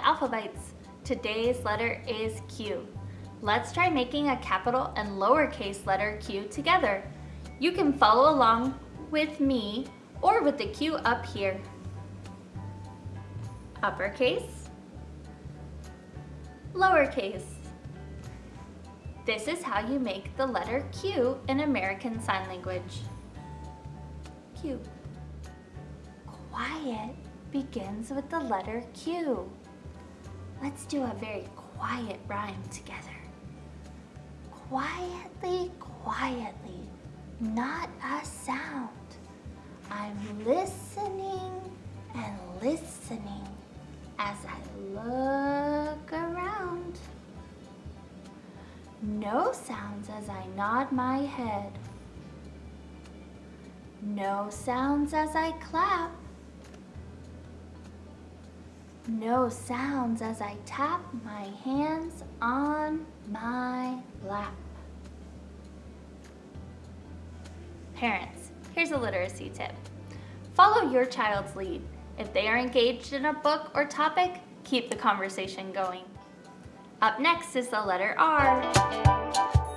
highlights. Today's letter is Q. Let's try making a capital and lowercase letter Q together. You can follow along with me or with the Q up here. Uppercase, lowercase. This is how you make the letter Q in American Sign Language. Q. Quiet begins with the letter Q. Let's do a very quiet rhyme together. Quietly, quietly, not a sound. I'm listening and listening as I look around. No sounds as I nod my head. No sounds as I clap. No sounds as I tap my hands on my lap. Parents, here's a literacy tip. Follow your child's lead. If they are engaged in a book or topic, keep the conversation going. Up next is the letter R.